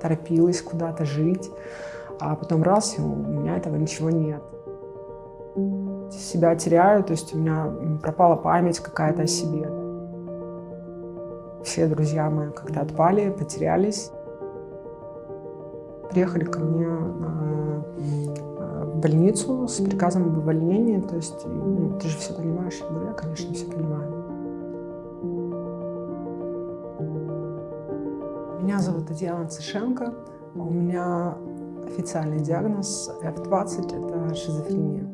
Торопилась куда-то жить, а потом раз, и у меня этого ничего нет. Себя теряю, то есть у меня пропала память какая-то о себе. Все друзья мои как-то отпали, потерялись. Приехали ко мне э, в больницу с приказом об увольнении. То есть, ну, ты же все понимаешь. Я говорю, я, конечно, все понимаю. Меня зовут Татьяна Цышенко. У меня официальный диагноз F20 – это шизофрения.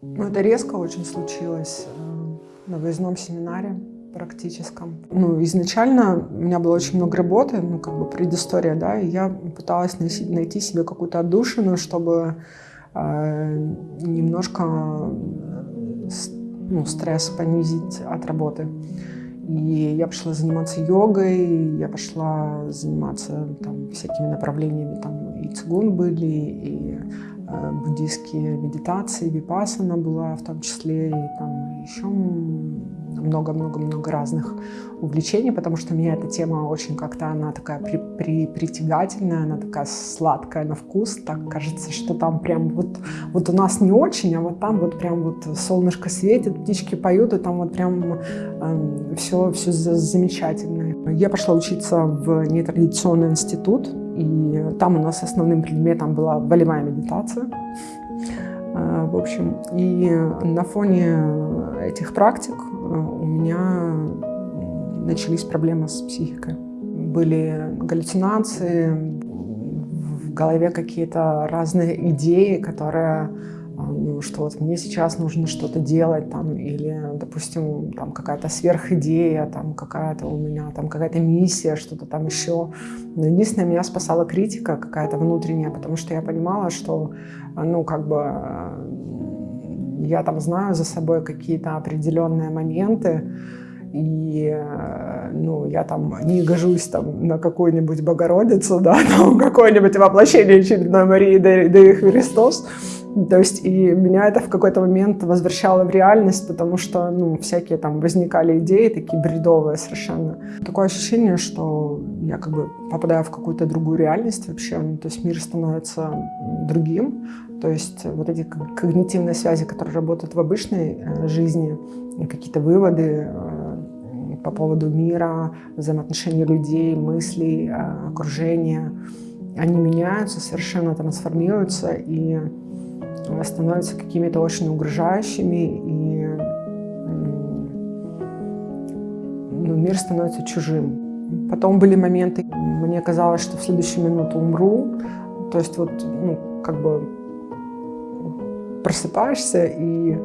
Ну, это резко очень случилось э, на выездном семинаре практическом. Ну, изначально у меня было очень много работы, ну, как бы предыстория, да, и я пыталась найти, себе какую-то отдушину, чтобы э, немножко ну, стресс понизить от работы. И я пошла заниматься йогой, я пошла заниматься там, всякими направлениями, там и цигун были, и э, буддийские медитации, випасана была в том числе, и там еще много-много-много разных увлечений, потому что меня эта тема очень как-то, она такая при, при, притягательная, она такая сладкая на вкус, так кажется, что там прям вот, вот у нас не очень, а вот там вот прям вот солнышко светит, птички поют, и там вот прям э, эм, все, все замечательно. Я пошла учиться в нетрадиционный институт, и там у нас основным предметом была волевая медитация. Э, в общем, и на фоне этих практик у меня начались проблемы с психикой. Были галлюцинации, в голове какие-то разные идеи, которые что вот мне сейчас нужно что-то делать, там, или, допустим, там какая-то сверхидея, там какая-то у меня, там какая-то миссия, что-то там еще. Но единственное, меня спасала критика какая-то внутренняя, потому что я понимала, что, ну, как бы я там знаю за собой какие-то определенные моменты, и э, ну, я там не гожусь там на какую-нибудь Богородицу, да, там какое-нибудь воплощение очередной Марии да, да и Христос. То есть и меня это в какой-то момент возвращало в реальность, потому что ну, всякие там возникали идеи такие бредовые совершенно. Такое ощущение, что я как бы попадаю в какую-то другую реальность вообще, ну, то есть мир становится другим, то есть вот эти когнитивные связи, которые работают в обычной э, жизни, какие-то выводы э, по поводу мира, взаимоотношений людей, мыслей, э, окружения, они меняются, совершенно трансформируются и становятся какими-то очень угрожающими, и ну, мир становится чужим. Потом были моменты, мне казалось, что в следующую минуту умру, то есть вот, ну, как бы просыпаешься и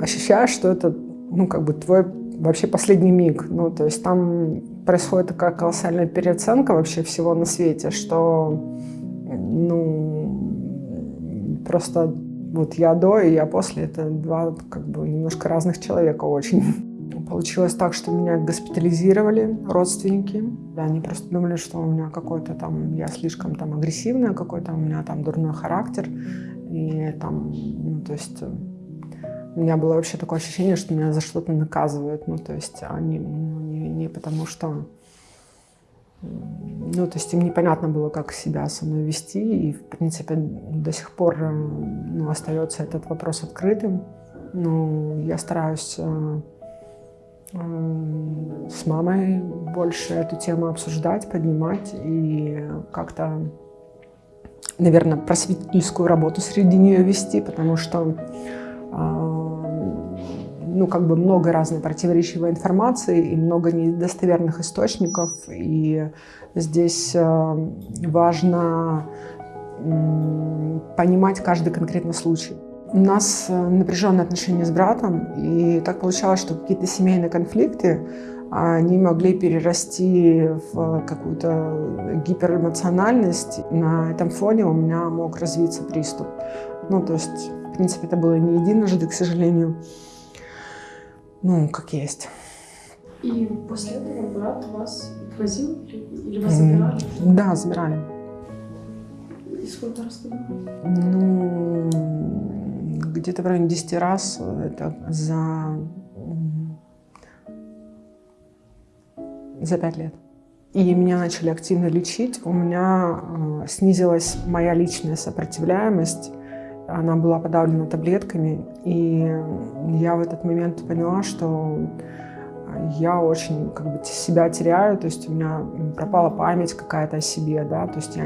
ощущаешь, что это, ну, как бы твой вообще последний миг. Ну, то есть там происходит такая колоссальная переоценка вообще всего на свете, что, ну, просто вот я до и я после, это два как бы немножко разных человека очень. Получилось так, что меня госпитализировали родственники. Они просто думали, что у меня какой-то там, я слишком там агрессивная, какой-то у меня там дурной характер. И там, ну, то есть у меня было вообще такое ощущение, что меня за что-то наказывают. Ну, то есть они, ну, не, не потому что... Ну, то есть им непонятно было, как себя со мной вести. И, в принципе, до сих пор э, ну, остается этот вопрос открытым. Ну, я стараюсь э, э, с мамой больше эту тему обсуждать, поднимать и как-то наверное, просветительскую работу среди нее вести, потому что а, ну, как бы много разной противоречивой информации и много недостоверных источников. И здесь а, важно понимать каждый конкретный случай. У нас э, напряженные отношения с братом, и так получалось, что какие-то семейные конфликты они могли перерасти в какую-то гиперэмоциональность. На этом фоне у меня мог развиться приступ. Ну, то есть, в принципе, это было не единожды, к сожалению. Ну, как есть. И после этого брат вас возил или вас забирали? Да, забирали. И сколько раз туда? Ну, где-то в районе 10 раз это за, за 5 лет. И меня начали активно лечить. У меня э, снизилась моя личная сопротивляемость. Она была подавлена таблетками. И я в этот момент поняла, что я очень как бы себя теряю, то есть у меня пропала память какая-то о себе, да, то есть я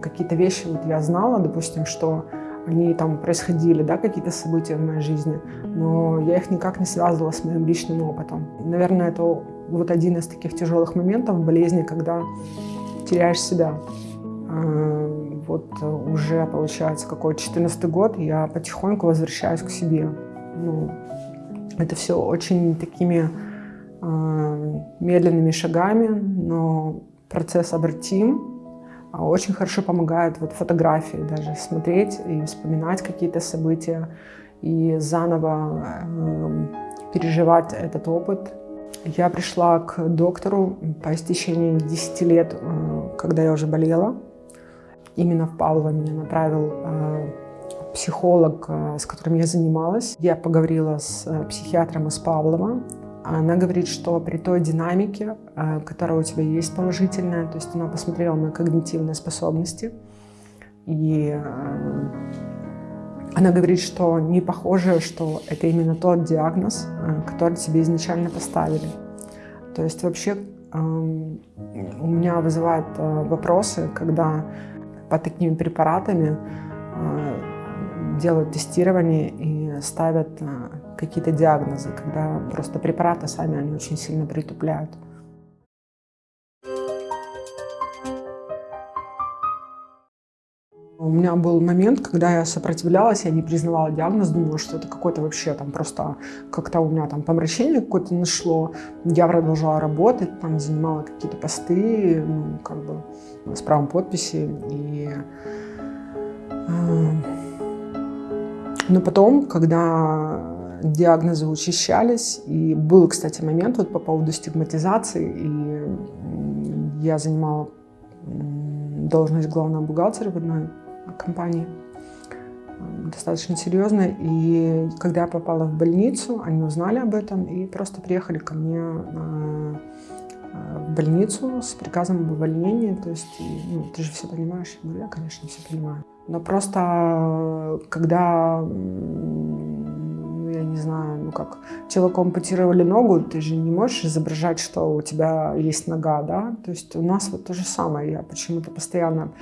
какие-то вещи вот я знала, допустим, что они там происходили, да, какие-то события в моей жизни, но я их никак не связывала с моим личным опытом. Наверное, это вот один из таких тяжелых моментов в болезни, когда теряешь себя. А, вот уже, получается, какой 14 год, я потихоньку возвращаюсь к себе. Ну, это все очень такими Э, медленными шагами, но процесс обратим. А очень хорошо помогает вот фотографии даже смотреть и вспоминать какие-то события и заново э, переживать этот опыт. Я пришла к доктору по истечении 10 лет, э, когда я уже болела. Именно в Павлово меня направил э, психолог, э, с которым я занималась. Я поговорила с э, психиатром из Павлова, она говорит, что при той динамике, которая у тебя есть положительная, то есть она посмотрела на когнитивные способности, и она говорит, что не похоже, что это именно тот диагноз, который тебе изначально поставили. То есть вообще у меня вызывают вопросы, когда под такими препаратами делают тестирование и ставят какие-то диагнозы, когда просто препараты сами, они очень сильно притупляют. У меня был момент, когда я сопротивлялась, я не признавала диагноз, думала, что это какой-то вообще там просто как-то у меня там помрачение какое-то нашло. Я продолжала работать, там занимала какие-то посты, ну, как бы с правом подписи. И, э, но потом, когда диагнозы учащались. И был, кстати, момент вот по поводу стигматизации. И я занимала должность главного бухгалтера в одной компании достаточно серьезно. И когда я попала в больницу, они узнали об этом и просто приехали ко мне э, в больницу с приказом об увольнении. То есть, ну, ты же все понимаешь? Я я, конечно, все понимаю. Но просто когда я не знаю, ну как, человеку ампутировали ногу, ты же не можешь изображать, что у тебя есть нога, да? То есть у нас вот то же самое. Я почему-то постоянно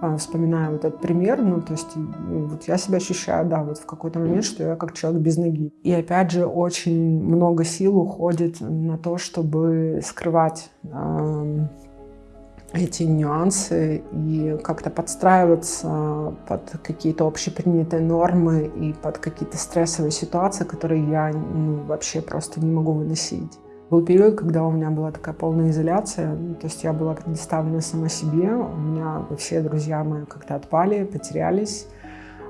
э, вспоминаю вот этот пример, ну, то есть ну, вот я себя ощущаю, да, вот в какой-то момент, что я как человек без ноги. И опять же, очень много сил уходит на то, чтобы скрывать э, эти нюансы и как-то подстраиваться под какие-то общепринятые нормы и под какие-то стрессовые ситуации, которые я ну, вообще просто не могу выносить. Был период, когда у меня была такая полная изоляция, то есть я была предоставлена сама себе, у меня все друзья мои как-то отпали, потерялись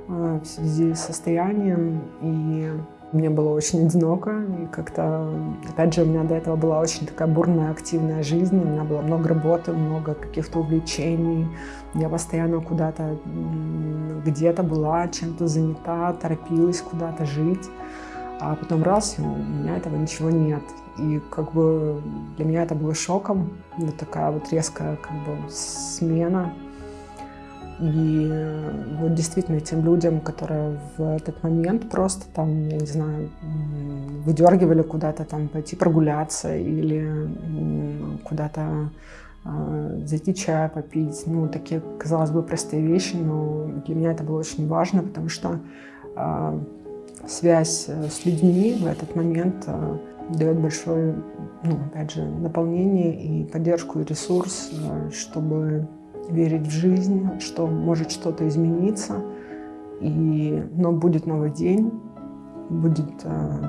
э, в связи с состоянием, и мне было очень одиноко, и как-то, опять же, у меня до этого была очень такая бурная, активная жизнь, у меня было много работы, много каких-то увлечений, я постоянно куда-то, где-то была, чем-то занята, торопилась куда-то жить, а потом раз, и у меня этого ничего нет. И как бы для меня это было шоком, вот такая вот резкая как бы смена и вот действительно тем людям, которые в этот момент просто там, я не знаю, выдергивали куда-то там пойти прогуляться или куда-то э, зайти чая попить. Ну, такие, казалось бы, простые вещи, но для меня это было очень важно, потому что э, связь с людьми в этот момент э, дает большое, ну, опять же, наполнение и поддержку, и ресурс, э, чтобы верить в жизнь, что может что-то измениться, и, но будет новый день, будет э,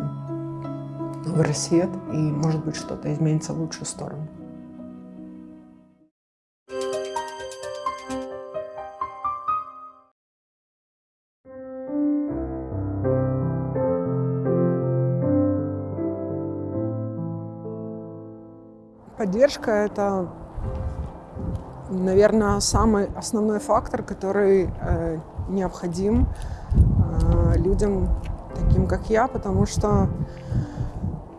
новый рассвет, и, может быть, что-то изменится в лучшую сторону. Поддержка – это, наверное, самый основной фактор, который э, необходим э, людям таким, как я, потому что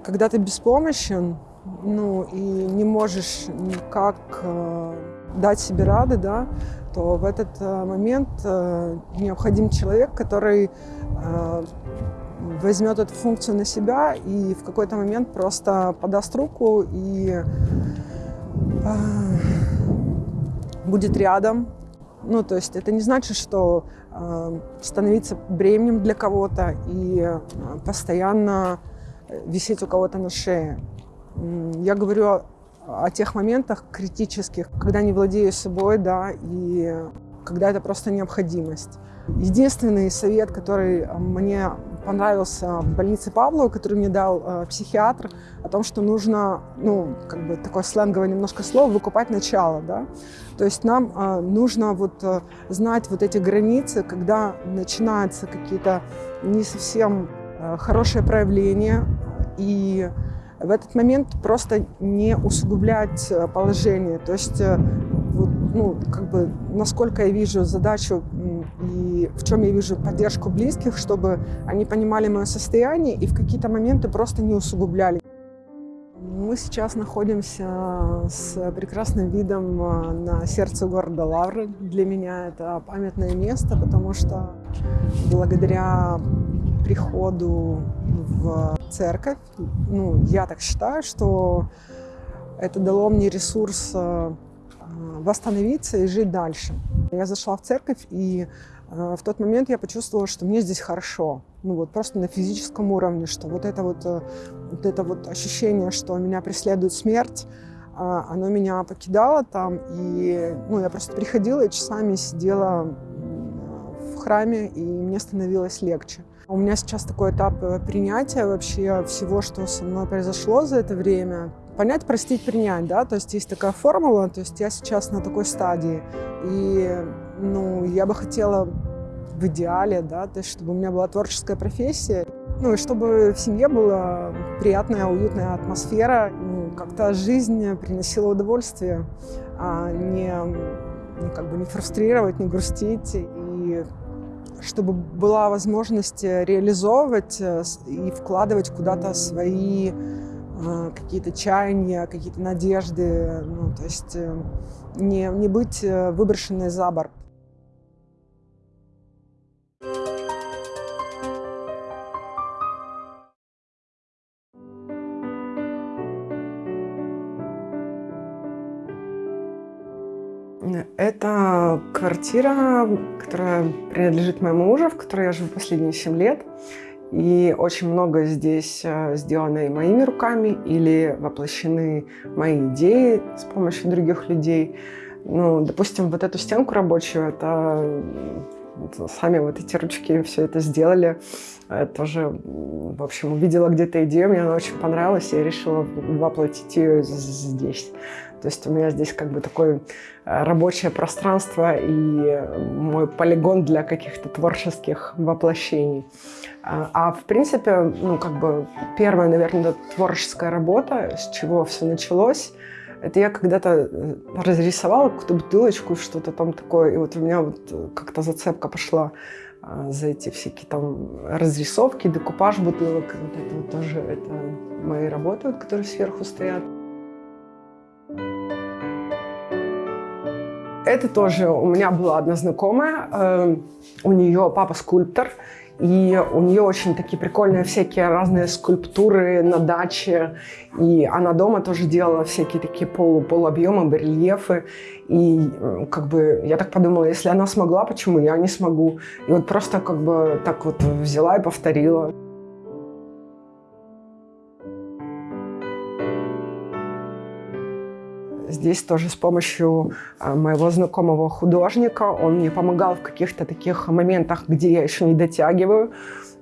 когда ты беспомощен, ну и не можешь никак э, дать себе рады, да, то в этот э, момент э, необходим человек, который э, возьмет эту функцию на себя и в какой-то момент просто подаст руку и будет рядом. Ну, то есть это не значит, что э, становиться бременем для кого-то и э, постоянно висеть у кого-то на шее. Я говорю о, о тех моментах критических, когда не владею собой, да, и когда это просто необходимость. Единственный совет, который мне понравился в больнице Павлова, который мне дал э, психиатр, о том, что нужно, ну, как бы такое сленговое немножко слово, выкупать начало, да. То есть нам э, нужно вот э, знать вот эти границы, когда начинаются какие-то не совсем э, хорошие проявления, и в этот момент просто не усугублять э, положение. То есть, э, ну, как бы, насколько я вижу задачу и в чем я вижу поддержку близких, чтобы они понимали мое состояние и в какие-то моменты просто не усугубляли. Мы сейчас находимся с прекрасным видом э, на сердце города Лавры. Для меня это памятное место, потому что благодаря приходу в церковь, ну, я так считаю, что это дало мне ресурс э, восстановиться и жить дальше. Я зашла в церковь, и э, в тот момент я почувствовала, что мне здесь хорошо. Ну вот просто на физическом уровне, что вот это вот, э, вот это вот ощущение, что меня преследует смерть, оно меня покидало там, и ну, я просто приходила и часами сидела в храме, и мне становилось легче. У меня сейчас такой этап э, принятия вообще всего, что со мной произошло за это время. Понять, простить, принять, да, то есть есть такая формула, то есть я сейчас на такой стадии, и, ну, я бы хотела в идеале, да, то есть чтобы у меня была творческая профессия, ну, и чтобы в семье была приятная, уютная атмосфера, ну, как-то жизнь приносила удовольствие, а не, не как бы не фрустрировать, не грустить, чтобы была возможность э, реализовывать э, и вкладывать куда-то свои э, какие-то чаяния, какие-то надежды, ну, то есть не, не быть выброшенной за борт. Это квартира, которая принадлежит моему мужу, в которой я живу последние 7 лет. И очень много здесь э, сделано и моими руками, или воплощены мои идеи с помощью других людей. Ну, допустим, вот эту стенку рабочую, это сами вот эти ручки все это сделали. Я тоже, в общем, увидела где-то идею, мне она очень понравилась, и я решила воплотить ее здесь. То есть у меня здесь как бы такое э, рабочее пространство и мой полигон для каких-то творческих воплощений. А, а в принципе, ну как бы первая, наверное, творческая работа, с чего все началось, это я когда-то э, разрисовала какую-то бутылочку, что-то там такое, и вот у меня вот э, как-то зацепка пошла а, за эти всякие там разрисовки, декупаж бутылок. Вот это вот тоже это мои работы, вот, которые сверху стоят. Это тоже у меня была одна знакомая, э, у нее папа скульптор, и у нее очень такие прикольные всякие разные скульптуры на даче. И она дома тоже делала всякие такие полу, полуобъемы, барельефы. И как бы я так подумала, если она смогла, почему я не смогу? И вот просто как бы так вот взяла и повторила. Здесь тоже с помощью а, моего знакомого художника. Он мне помогал в каких-то таких моментах, где я еще не дотягиваю.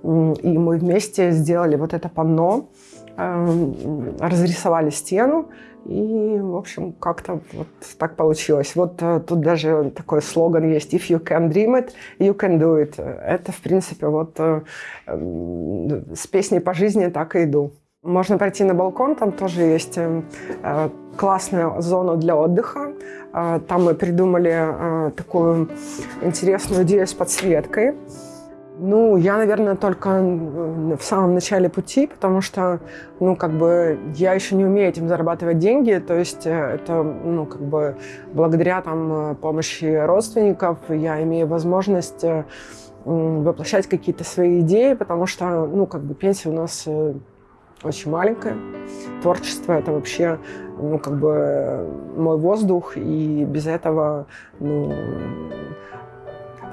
И мы вместе сделали вот это панно, эм, разрисовали стену. И, в общем, как-то вот так получилось. Вот э, тут даже такой слоган есть «If you can dream it, you can do it». Это, в принципе, вот э, с песней по жизни так и иду. Можно пройти на балкон, там тоже есть э, э классная зона для отдыха. Э, там мы придумали э, такую интересную идею с подсветкой. Ну, я, наверное, только в самом начале пути, потому что, ну, как бы, я еще не умею этим зарабатывать деньги, то есть это, ну, как бы, благодаря там помощи родственников я имею возможность воплощать какие-то свои идеи, потому что, ну, как бы, пенсия у нас очень маленькая. Творчество — это вообще, ну, как бы мой воздух, и без этого, ну,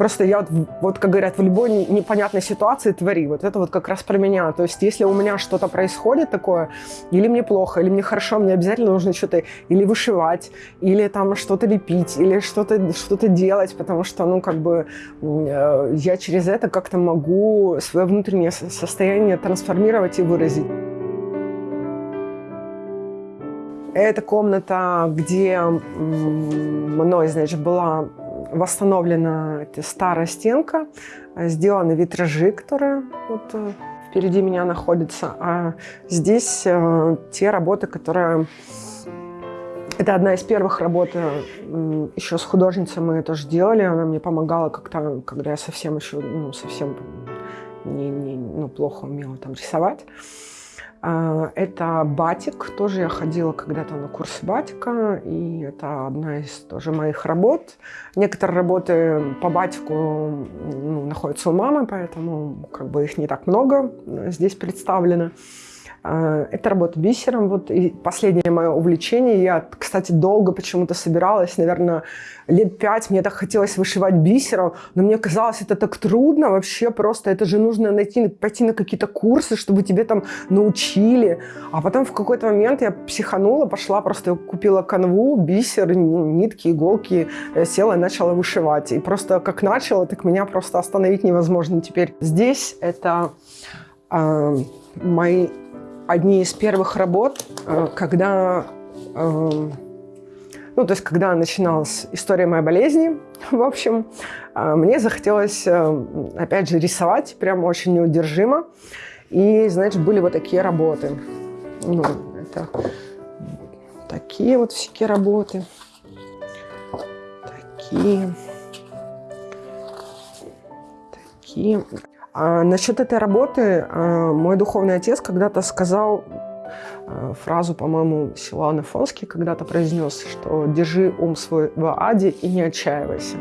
Просто я вот, вот, как говорят, в любой непонятной ситуации твори. Вот это вот как раз про меня. То есть если у меня что-то происходит такое, или мне плохо, или мне хорошо, мне обязательно нужно что-то или вышивать, или там что-то лепить, или что-то что, -то, делать, потому что, ну, как бы э, я через это как-то могу свое внутреннее состояние трансформировать и выразить. Это комната, где мной, значит, была восстановлена старая стенка, сделаны витражи, которые вот э, впереди меня находятся. А здесь э, те работы, которые... Это одна из первых работ, э, еще с художницей мы тоже делали. Она мне помогала как-то, когда я совсем еще, ну, совсем не, не, ну, плохо умела там рисовать. А, это батик. Тоже я ходила когда-то на курс батика, и это одна из тоже моих работ. Некоторые работы по батику ну, находятся у мамы, поэтому как бы их не так много здесь представлено. А, это работа бисером. Вот и последнее мое увлечение. Я, кстати, долго почему-то собиралась, наверное, лет пять. Мне так хотелось вышивать бисером, но мне казалось, это так трудно вообще просто. Это же нужно найти, пойти на какие-то курсы, чтобы тебе там научили. А потом в какой-то момент я психанула, пошла, просто купила канву, бисер, нитки, иголки, э, села и начала вышивать. И просто как начала, так меня просто остановить невозможно теперь. Здесь это э, мои одни из первых работ, э, когда, э, ну, то есть, когда начиналась история моей болезни, в общем, э, мне захотелось, опять же, рисовать прям очень неудержимо. И, значит, были вот такие работы. Ну, это такие вот всякие работы. Такие. Такие. А насчет этой работы а, мой духовный отец когда-то сказал а, фразу, по-моему, Силуан Афонский когда-то произнес, что «держи ум свой в аде и не отчаивайся».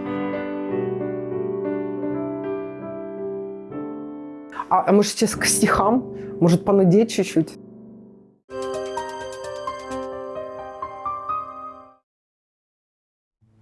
А, а может, сейчас к стихам? Может, понудеть чуть-чуть?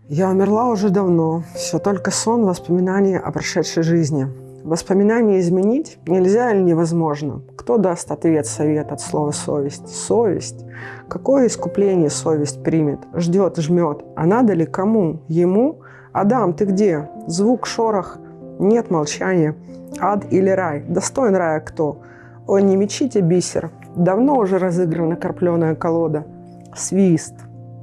Я умерла уже давно. Все только сон, воспоминания о прошедшей жизни. Воспоминания изменить нельзя или невозможно? Кто даст ответ, совет от слова «совесть»? Совесть. Какое искупление совесть примет? Ждет, жмет. А надо ли кому? Ему? Адам, ты где? Звук, шорох. Нет молчания. Ад или рай? Достоин рая кто? Ой, не мечите бисер. Давно уже разыграна карпленая колода. Свист.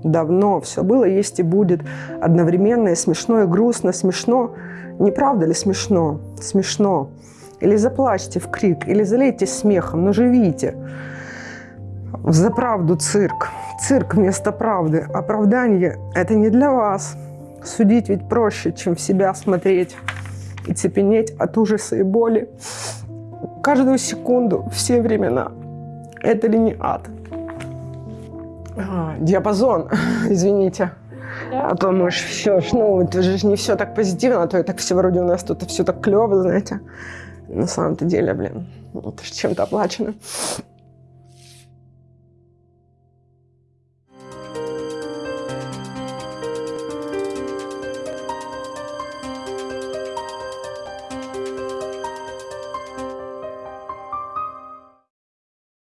Давно. Все было, есть и будет. Одновременно и смешно, и грустно. Смешно. Не правда ли смешно? Смешно. Или заплачьте в крик, или залейте смехом, но живите. За правду цирк. Цирк вместо правды. Оправдание – это не для вас. Судить ведь проще, чем в себя смотреть и цепенеть от ужаса и боли. Каждую секунду, все времена. Это ли не ад? А, диапазон, извините. А то, может, все, ну, это же не все так позитивно, а то и так все вроде у нас тут все так клево, знаете. На самом-то деле, блин, это же чем-то оплачено.